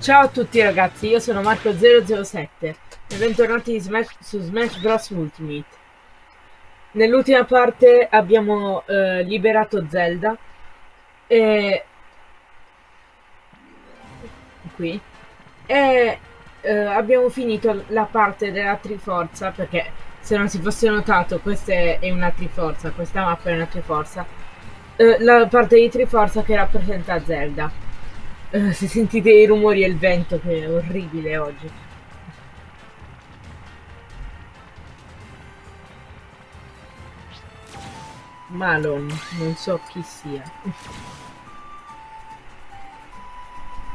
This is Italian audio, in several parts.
Ciao a tutti ragazzi, io sono Marco007 e bentornati Smash, su Smash Bros. Ultimate. Nell'ultima parte abbiamo eh, liberato Zelda e... qui. E eh, abbiamo finito la parte della Triforza perché se non si fosse notato questa è una Triforza, questa mappa è una Triforza. Eh, la parte di Triforza che rappresenta Zelda Uh, se sentite i rumori e il vento che è orribile oggi. Malon, non so chi sia.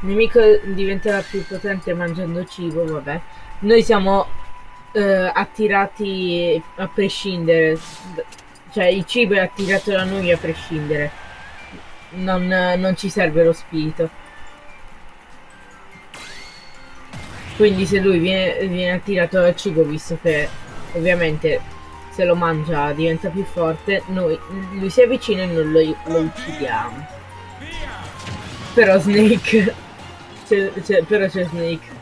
Il nemico diventerà più potente mangiando cibo, vabbè. Noi siamo uh, attirati a prescindere. Cioè il cibo è attirato da noi a prescindere. Non, non ci serve lo spirito. Quindi se lui viene, viene attirato dal cibo, visto che ovviamente se lo mangia diventa più forte, noi, lui si avvicina e noi lo, lo uccidiamo. Però Snake... però c'è Snake.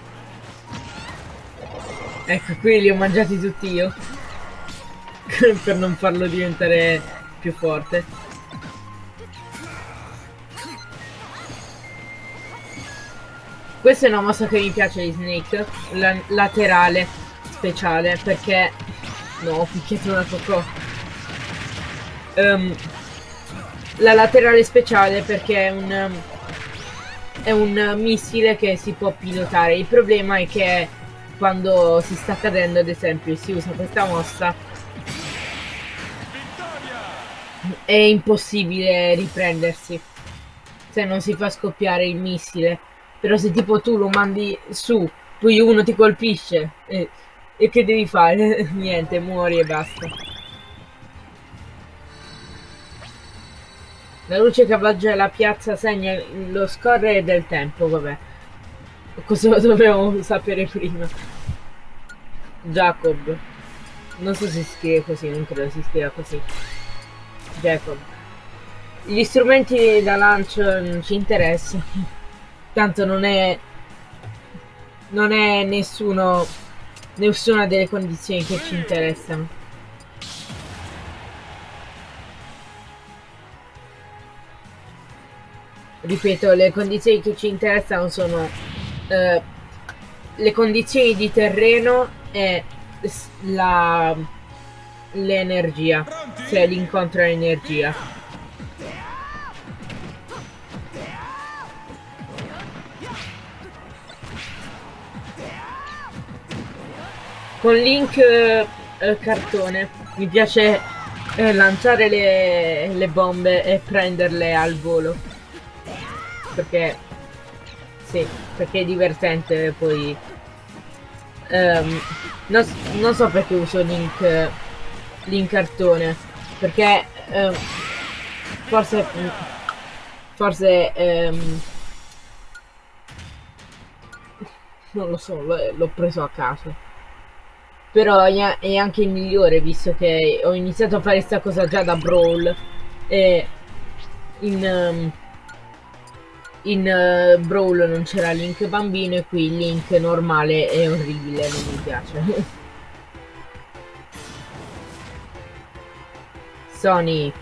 Ecco, qui li ho mangiati tutti io. per non farlo diventare più forte. Questa è una mossa che mi piace di Snake, la laterale speciale, perché... No, ho picchiato una cocò. Um, la laterale speciale perché è un... Um, è un missile che si può pilotare. Il problema è che quando si sta cadendo, ad esempio, si usa questa mossa, è impossibile riprendersi se non si fa scoppiare il missile. Però se tipo tu lo mandi su, poi uno ti colpisce e, e che devi fare? Niente, muori e basta. La luce che avvaggia la piazza segna lo scorrere del tempo, vabbè. Cosa dovevamo sapere prima? Jacob. Non so se si scrive così, non credo si scriva così. Jacob. Gli strumenti da lancio non ci interessano. Tanto non è... Non è nessuno... Nessuna delle condizioni che ci interessano. Ripeto, le condizioni che ci interessano sono... Eh, le condizioni di terreno e l'energia, cioè l'incontro all'energia. Con link eh, eh, cartone. Mi piace eh, lanciare le, le, bombe e prenderle al volo. Perché sì perché è divertente poi um, non, non, so perché uso link link cartone. Perché um, forse forse um, non lo so l'ho preso a caso però è anche il migliore visto che ho iniziato a fare questa cosa già da Brawl. E in, um, in uh, Brawl non c'era Link bambino e qui Link normale è orribile, non mi piace. Sonic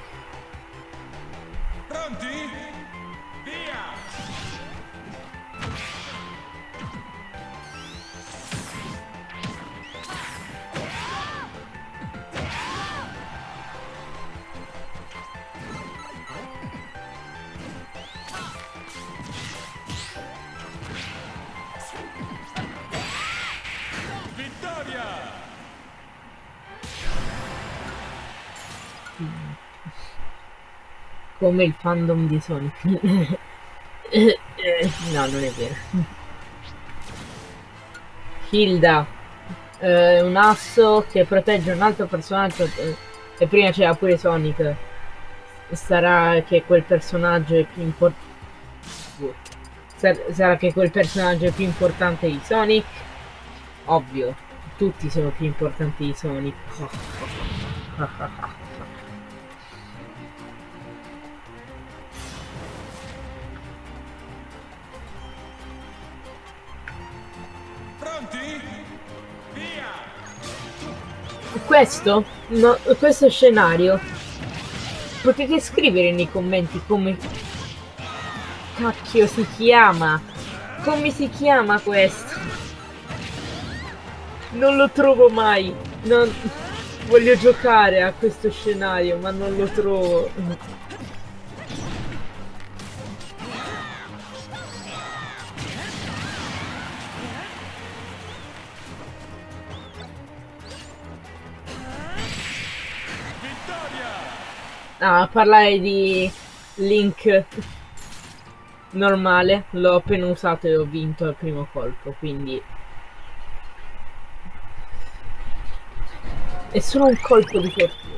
come il fandom di Sonic. no, non è vero. Hilda, eh, un asso che protegge un altro personaggio eh, e prima c'era pure Sonic. Sarà che quel personaggio è più importante. sarà che quel personaggio è più importante di Sonic? Ovvio, tutti sono più importanti di Sonic. Questo? No, questo scenario? Potete scrivere nei commenti come cacchio si chiama? Come si chiama questo? Non lo trovo mai. Non voglio giocare a questo scenario ma non lo trovo Ah, parlare di Link normale, l'ho appena usato e ho vinto al primo colpo, quindi... È solo un colpo di fortuna.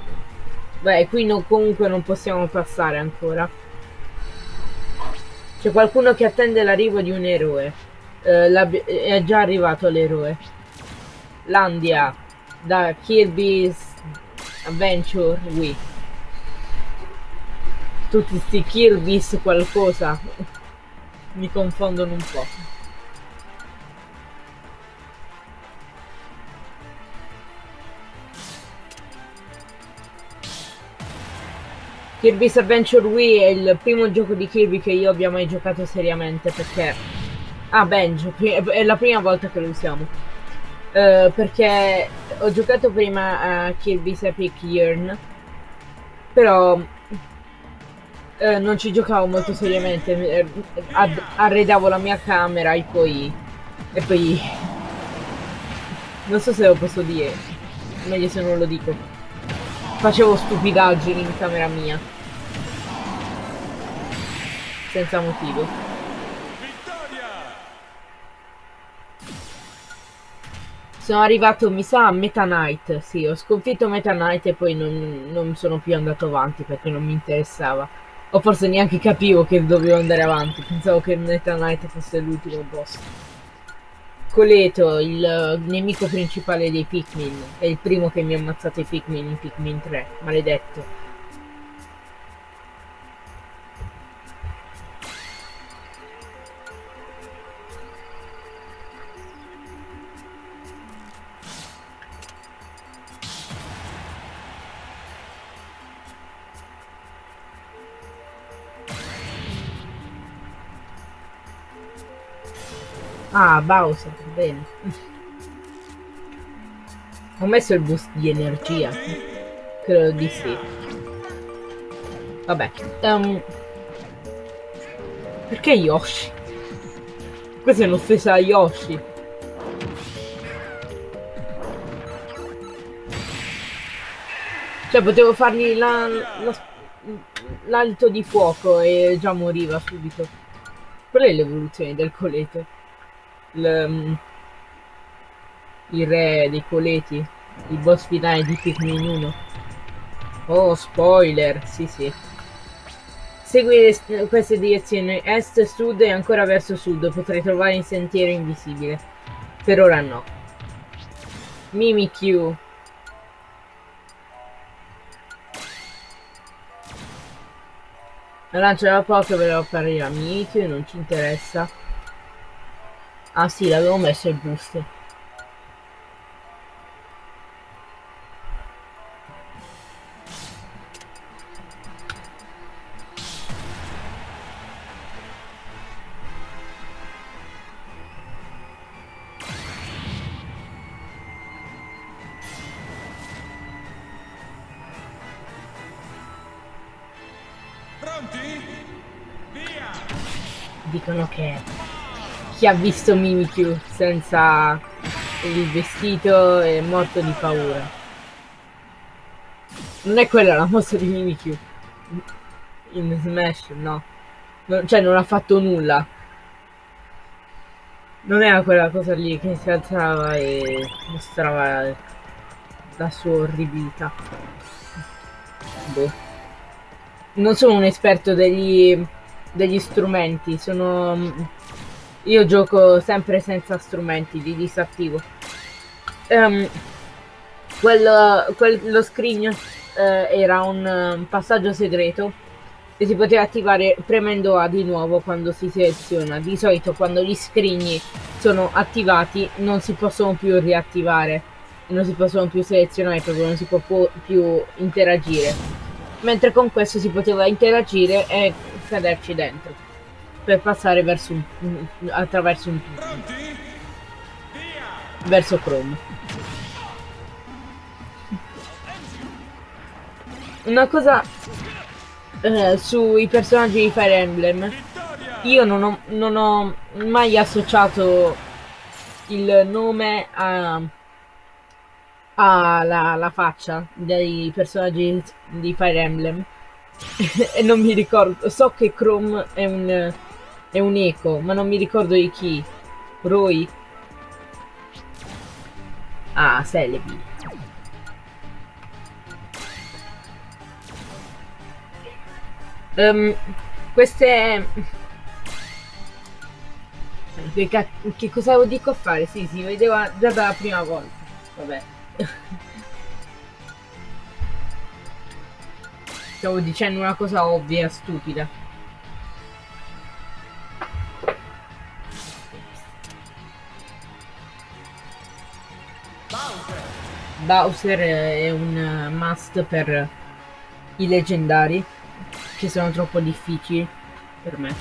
Beh, qui no, comunque non possiamo passare ancora. C'è qualcuno che attende l'arrivo di un eroe. Eh, è già arrivato l'eroe. Landia, da Kirby's Adventure Wii tutti sti Kirby's qualcosa mi confondono un po'. Kirby's Adventure Wii è il primo gioco di Kirby che io abbia mai giocato seriamente perché... Ah, Benjo, è la prima volta che lo usiamo. Uh, perché ho giocato prima a Kirby's Epic Yearn, però eh, non ci giocavo molto seriamente, eh, arredavo la mia camera e poi... e poi... non so se lo posso dire, meglio se non lo dico. Facevo stupidaggini in camera mia. Senza motivo. Sono arrivato, mi sa, a Meta Knight. Sì, ho sconfitto Meta Knight e poi non, non sono più andato avanti perché non mi interessava. O forse neanche capivo che dovevo andare avanti, pensavo che Meta Knight fosse l'ultimo boss. Coleto, il nemico principale dei Pikmin, è il primo che mi ha ammazzato i Pikmin in Pikmin 3, maledetto. Ah, Bowser, bene. Ho messo il boost di energia. Credo di sì. Vabbè. Um, perché Yoshi? Questa è un'offesa a Yoshi. Cioè, potevo fargli l'alito di fuoco e già moriva subito. Qual è l'evoluzione del coleto? Il, mm, il re dei coleti, il boss finale di Pikmin 1. Oh, spoiler, sì sì. Segui queste direzioni, est, sud e ancora verso sud, potrai trovare il sentiero invisibile. Per ora no. Mimikyu. La lancia da poco ve apparirà Mimikyu, non ci interessa. Ah sì, l'avevo messo il boost. Pronti? Via! Dicono che chi ha visto Mimikyu senza il vestito è morto di paura. Non è quella la mossa di Mimikyu. In Smash, no. no. Cioè non ha fatto nulla. Non era quella cosa lì che si alzava e mostrava la sua orribilità. Boh. Non sono un esperto degli, degli strumenti, sono io gioco sempre senza strumenti di disattivo. Um, quello, quello scrigno uh, era un, un, passaggio segreto e si poteva attivare premendo A di nuovo quando si seleziona. Di solito quando gli scrigni sono attivati non si possono più riattivare, non si possono più selezionare proprio, non si può più interagire. Mentre con questo si poteva interagire e caderci dentro per passare verso un, attraverso un tunnel verso Chrome. Una cosa eh, sui personaggi di Fire Emblem, io non ho, non ho mai associato il nome a, la, la faccia dei personaggi di Fire Emblem. E non mi ricordo, so che Chrome è un, è un eco, ma non mi ricordo di chi. Roy? Ah, Celebi. Um, queste... Che, che cosa dico a fare? Sì, si vedeva già dalla prima volta. Vabbè. Stavo dicendo una cosa ovvia, stupida. Bowser è un must per i leggendari che sono troppo difficili per me.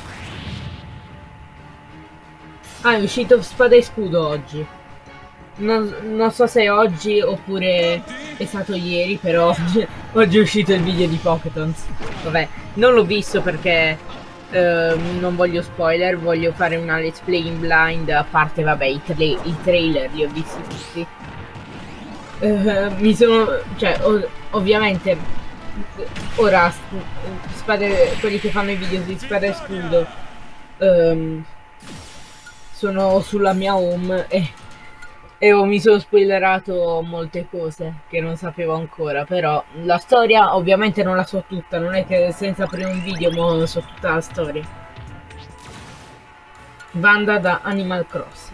Ah, è uscito spada e scudo oggi. Non, non so se è oggi oppure è stato ieri, però oggi, è uscito il video di Poketons. Vabbè, non l'ho visto perché eh, non voglio spoiler, voglio fare una let's play in blind, a parte vabbè i, tra i trailer li ho visti tutti. Uh, mi sono... cioè, ov ovviamente ora spade, quelli che fanno i video di spada e scudo um, sono sulla mia home e, e oh, mi sono spoilerato molte cose che non sapevo ancora però la storia ovviamente non la so tutta non è che senza aprire un video non so tutta la storia. Banda da Animal Crossing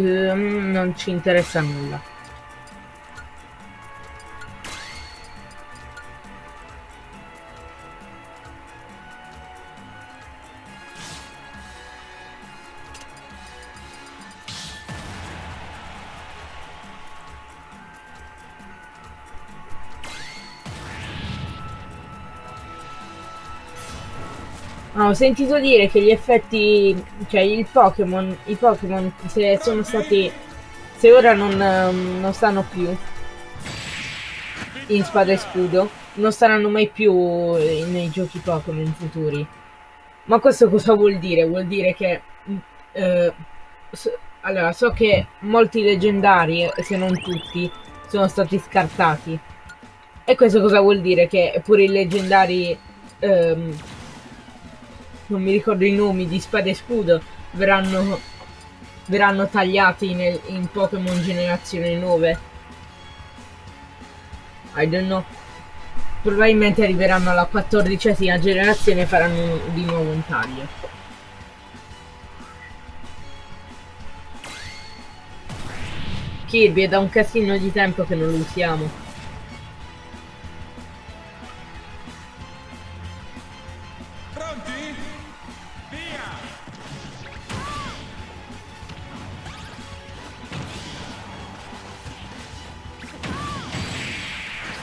non ci interessa nulla. Ho sentito dire che gli effetti, cioè il Pokémon, i Pokémon se sono stati, se ora non, um, non stanno più in spada e scudo, non saranno mai più nei giochi Pokémon futuri. Ma questo cosa vuol dire? Vuol dire che, eh, so, allora, so che molti leggendari, se non tutti, sono stati scartati. E questo cosa vuol dire? Che pure i leggendari... Ehm, non mi ricordo i nomi di spada e scudo verranno verranno tagliati nel, in Pokémon generazione 9 I don't know. Probabilmente arriveranno alla quattordicesima generazione e faranno di nuovo un taglio. Kirby è da un casino di tempo che non lo usiamo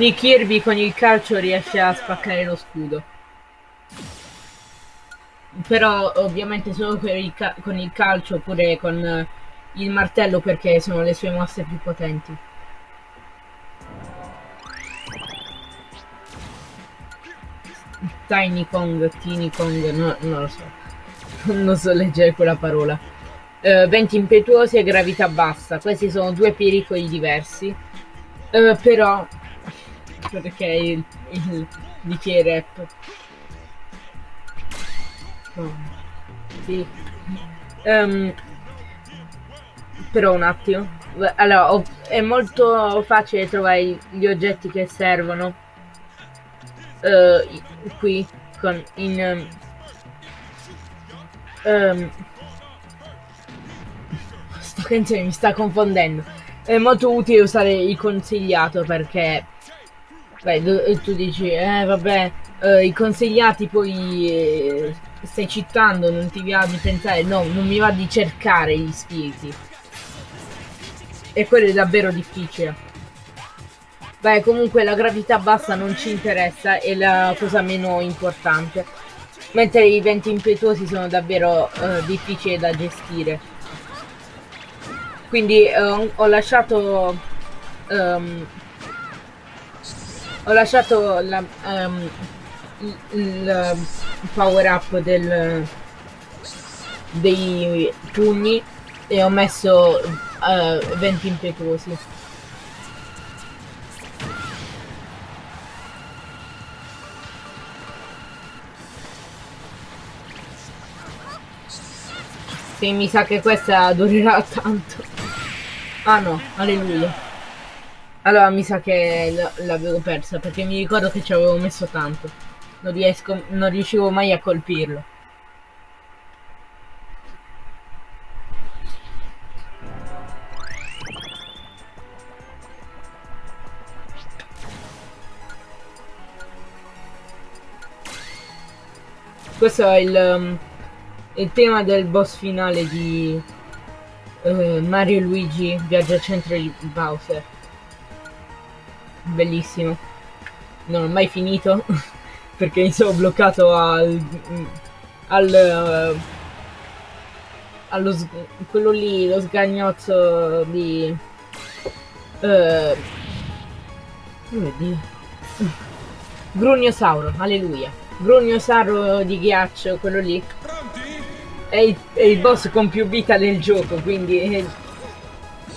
Sì, Kirby con il calcio riesce a spaccare lo scudo. Però ovviamente solo il con il calcio oppure con uh, il martello perché sono le sue mosse più potenti. Tiny Kong, Tiny Kong, no, non lo so. non so leggere quella parola. Uh, venti impetuosi e gravità bassa. Questi sono due pericoli diversi. Uh, però perché il, il bicchiere rap. Oh. Sì. Um, però un attimo. Allora, è molto facile trovare gli oggetti che servono uh, qui con in um, sta canzone mi sta confondendo è molto utile usare il consigliato perché Beh, tu, dici, eh vabbè, eh, i consigliati poi eh, stai citando, non ti va di pensare, no, non mi va di cercare gli spiriti. E quello è davvero difficile. Beh, comunque la gravità bassa non ci interessa, è la cosa meno importante. Mentre i venti impetuosi sono davvero eh, difficili da gestire. Quindi eh, ho lasciato... ehm, ho lasciato la, ehm, il, il power up del, dei pugni e ho messo eh, venti impetuosi. Sì, mi sa che questa durerà tanto. Ah no, alleluia. Allora mi sa che l'avevo persa perché mi ricordo che ci avevo messo tanto. Non, riesco, non riuscivo mai a colpirlo. Questo è il, um, il tema del boss finale di eh, Mario Luigi Viaggio al centro di Bowser. Bellissimo. Non ho mai finito perché mi sono bloccato al al eh, allo quello lì, lo sgagnozzo di eh, come dire? Grugnosauro, alleluia. Grugnosauro di ghiaccio, quello lì. È il, è il boss con più vita del gioco, quindi è,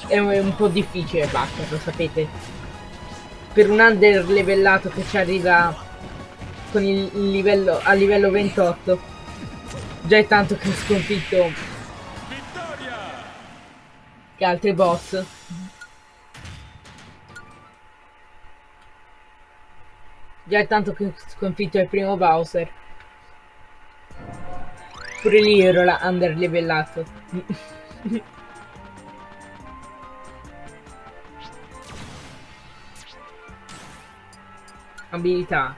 è un po' difficile batterlo, sapete. Per un under levellato che ci arriva con il, il livello, a livello 28, già è tanto che ho sconfitto che altri boss. Già è tanto che ho sconfitto il primo Bowser. Pure lì ero la under levellato. Abilità.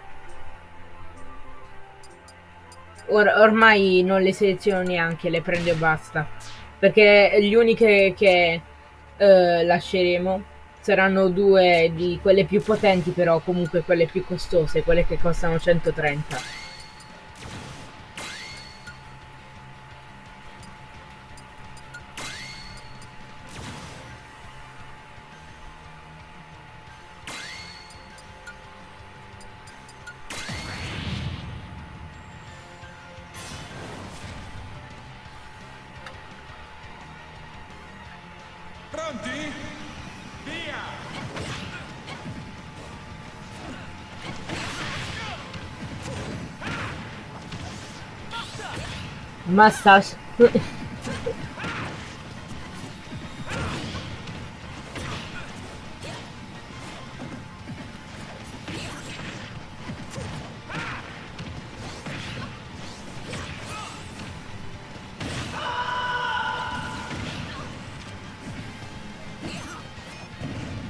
Or- ormai non le seleziono neanche, le prendo e basta. Perché gli uniche che eh, lasceremo saranno due di quelle più potenti, però comunque quelle più costose, quelle che costano 130. Pronti? Via! Mustache.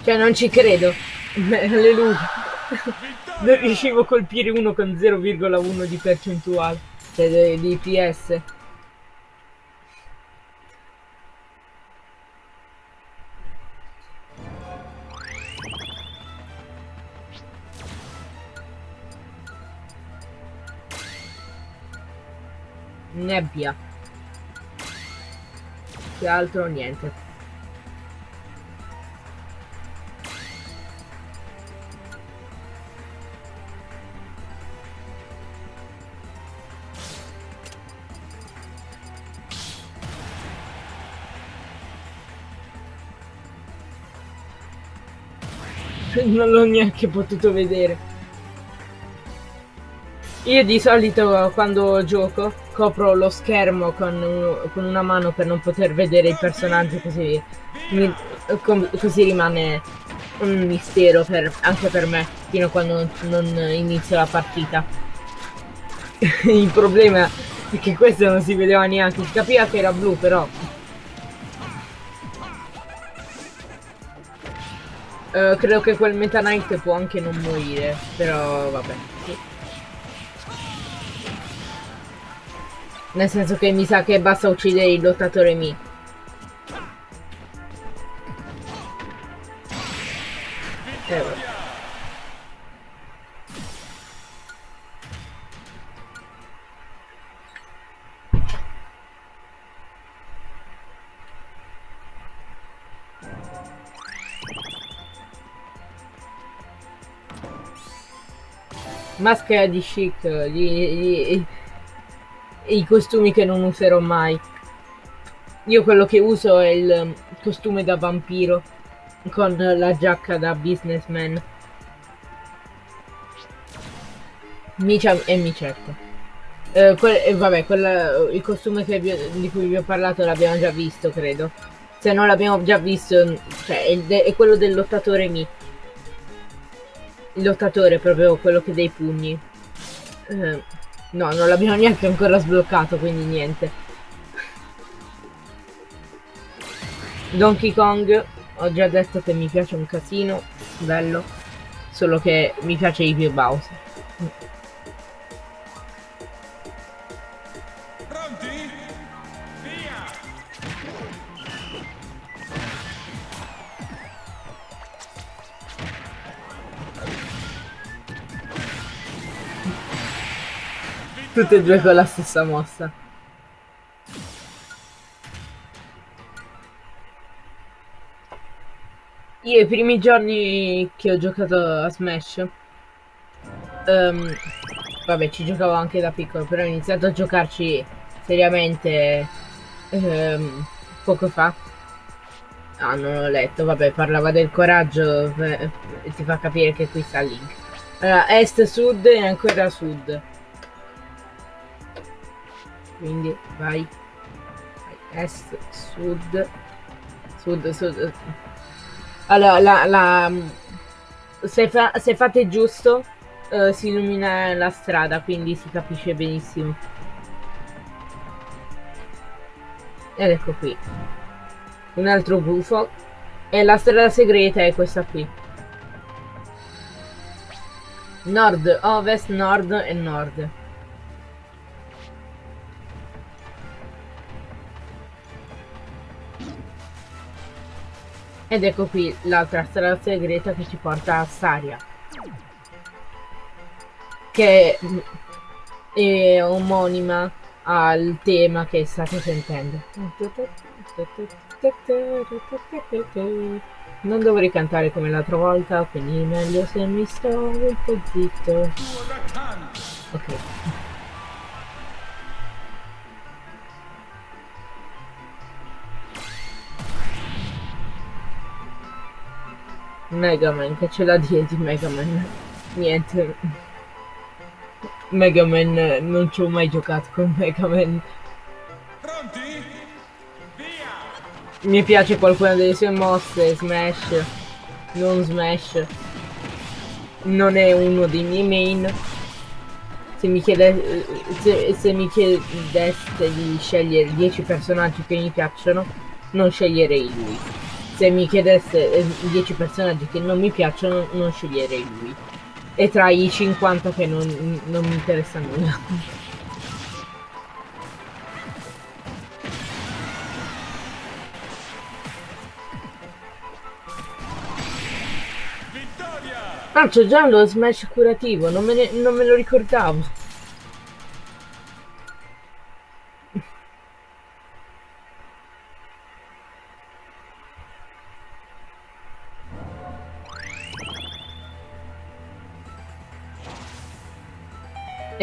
Cioè non ci credo. Alleluia. Non riuscivo a colpire uno con 0,1 di percentuale. Cioè di, PS. Nebbia. Che altro niente. Non l'ho neanche potuto vedere. Io di solito quando gioco copro lo schermo con, con una mano per non poter vedere il personaggio così, mi- com- così rimane un mistero per- anche per me fino a quando non, inizio la partita. il problema è che questo non si vedeva neanche, capiva che era blu però Eh, credo che quel Meta Knight può anche non morire, però vabbè. Nel senso che mi sa che basta uccidere il lottatore Mi. Maschera di chic, gli, gli- i costumi che non userò mai. Io quello che uso è il um, costume da vampiro con la giacca da businessman. Micia e micetto. Eh, que- eh, vabbè, quella- il costume vi di cui vi ho parlato l'abbiamo già visto, credo. Se non l'abbiamo già visto, cioè è, è quello del lottatore Mi. Il lottatore, proprio quello che dei pugni. Eh, no, non l'abbiamo neanche ancora sbloccato, quindi niente. Donkey Kong, ho già detto che mi piace un casino, bello. Solo che mi piace di più Bowser. Tutte e due con la stessa mossa. Io i primi giorni che ho giocato a Smash, ehm, vabbè ci giocavo anche da piccolo, però ho iniziato a giocarci seriamente ehm, poco fa. Ah, non ho letto, vabbè, parlava del coraggio eh, ti fa capire che qui sta Link. Allora, est, sud e ancora sud. Quindi vai. vai. Est, sud. Sud, sud. Allora, la, la, se, fa- se fate giusto, eh, si illumina la strada, quindi si capisce benissimo. Ed ecco qui. Un altro gufo. E la strada segreta è questa qui. Nord, ovest, nord e nord. Ed ecco qui l'altra strada segreta che ci porta a Saria. Che è omonima al tema che state sentendo. Non dovrei cantare come l'altra volta, quindi meglio se mi sto un po' zitto. Ok. Mega Man, che ce l'ha di di Mega Man? Niente. Mega Man, eh, non ci ho mai giocato con Mega Man. Pronti? Via! Mi piace qualcuna delle sue mosse, Smash, non Smash. Non è uno dei miei main. Se mi, chiede, se, se mi chiedeste di scegliere 10 personaggi che mi piacciono, non sceglierei lui. Se mi chiedeste eh, 10 personaggi che non mi piacciono, non sceglierei lui. E tra i 50 che non, non mi interessa nulla. Vittoria! Ah, c'è già lo smash curativo, non me, ne- non me lo ricordavo.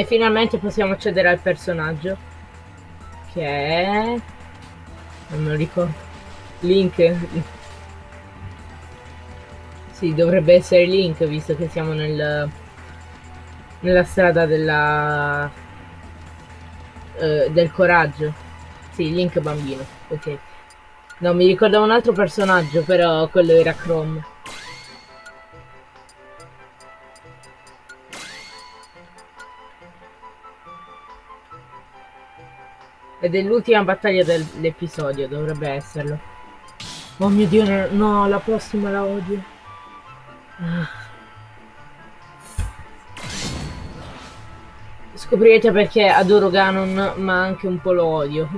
Finalmente possiamo accedere al personaggio. Che è... Non me lo ricordo. Link. Sì, dovrebbe essere Link, visto che siamo nel... Nella strada della... eh, del coraggio. Sì, Link bambino, ok. No, mi ricordavo un altro personaggio, però quello era Chrome. Ed è l'ultima battaglia del- dell'episodio, dovrebbe esserlo. Oh mio dio, no, no, la prossima la odio. Scoprirete perché adoro Ganon, ma anche un po' lo odio.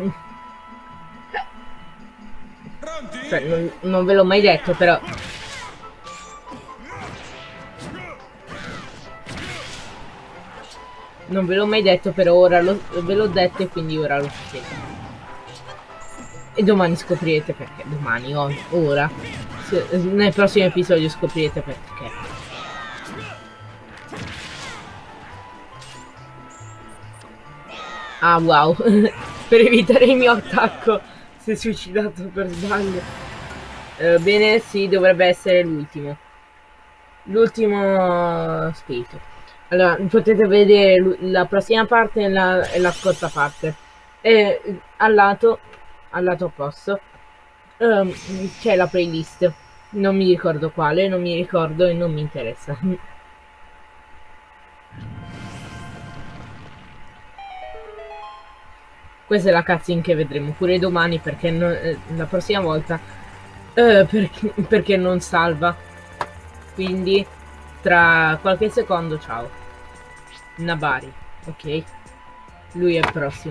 Cioè, non, non ve l'ho mai detto, però. Non ve l'ho mai detto, però ora lo- ve l'ho detto e quindi ora lo sapete. E domani scoprirete perché. Domani, o- ora. Se- nel prossimo episodio scoprirete perché. Ah wow, per evitare il mio attacco si è suicidato per sbaglio. Eh, bene, sì, dovrebbe essere l'ultimo. L'ultimo spirito. Allora, potete vedere la prossima parte e la, e la scorsa parte. E al lato, al lato opposto, ehm, c'è la playlist. Non mi ricordo quale, non mi ricordo e non mi interessa. Questa è la cutscene che vedremo pure domani perché non- eh, la prossima volta eh, perché, perché non salva. Quindi tra qualche secondo ciao. Nabari, ok? Lui è il prossimo.